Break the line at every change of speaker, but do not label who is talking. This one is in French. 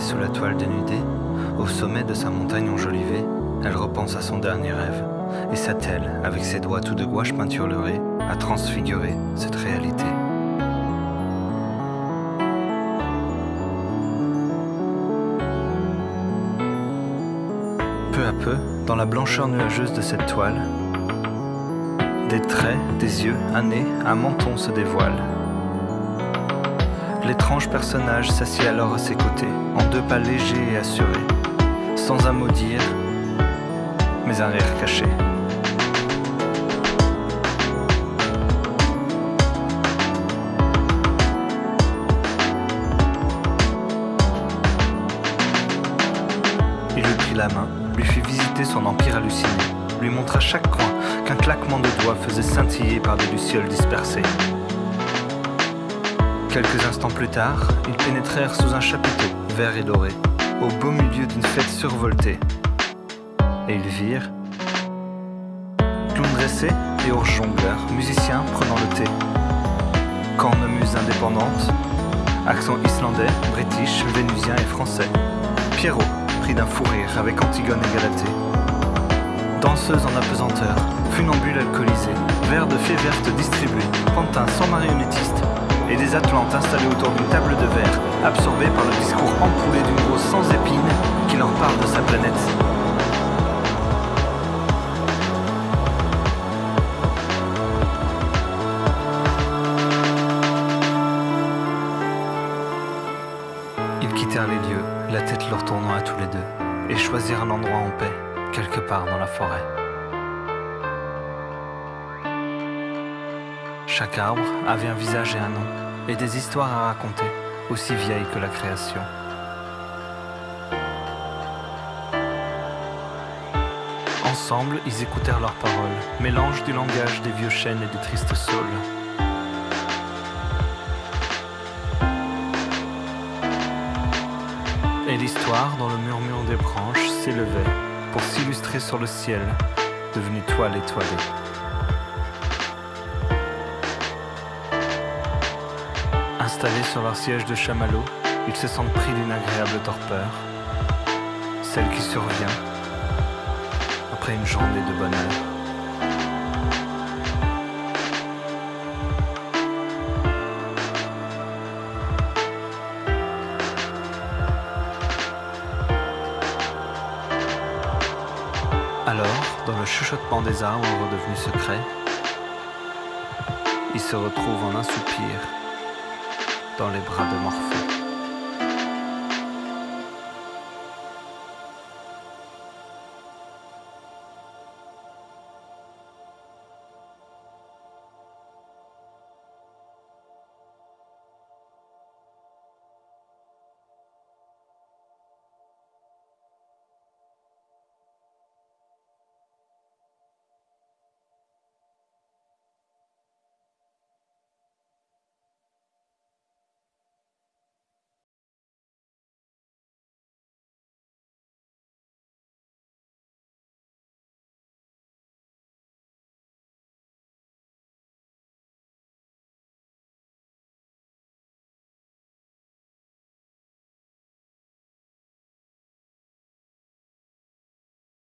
sous la toile dénudée, au sommet de sa montagne enjolivée, elle repense à son dernier rêve et s'attelle, avec ses doigts tout de gouache peinturlerés, à transfigurer cette réalité. Peu à peu, dans la blancheur nuageuse de cette toile, des traits, des yeux, un nez, un menton se dévoilent. L'étrange personnage s'assied alors à ses côtés, en deux pas légers et assurés, sans un mot dire, mais un rire caché. Il lui prit la main, lui fit visiter son empire halluciné, lui montra chaque coin qu'un claquement de doigts faisait scintiller par des lucioles dispersées. Quelques instants plus tard, ils pénétrèrent sous un chapiteau, vert et doré, au beau milieu d'une fête survoltée. Et ils virent clown dressé et ours jongleur, musiciens prenant le thé, cornemuse indépendante, accent islandais, british, vénusien et français, Pierrot, pris d'un fou rire avec Antigone et Galatée, danseuse en apesanteur, funambule alcoolisée, verre de fée verte distribué, pantin sans marionnettiste, et des Atlantes installés autour d'une table de verre, absorbés par le discours empoulé d'une grosse sans épines qui leur parle de sa planète. Ils quittèrent les lieux, la tête leur tournant à tous les deux, et choisirent un endroit en paix, quelque part dans la forêt. Chaque arbre avait un visage et un nom, et des histoires à raconter, aussi vieilles que la création. Ensemble, ils écoutèrent leurs paroles, mélange du langage des vieux chênes et des tristes saules. Et l'histoire, dans le murmure des branches, s'élevait pour s'illustrer sur le ciel, devenu toile étoilée. Sur leur siège de chamallow, ils se sentent pris d'une agréable torpeur, celle qui survient après une journée de bonheur. Alors, dans le chuchotement des arbres redevenus secrets, ils se retrouvent en un soupir dans les bras de Morphée.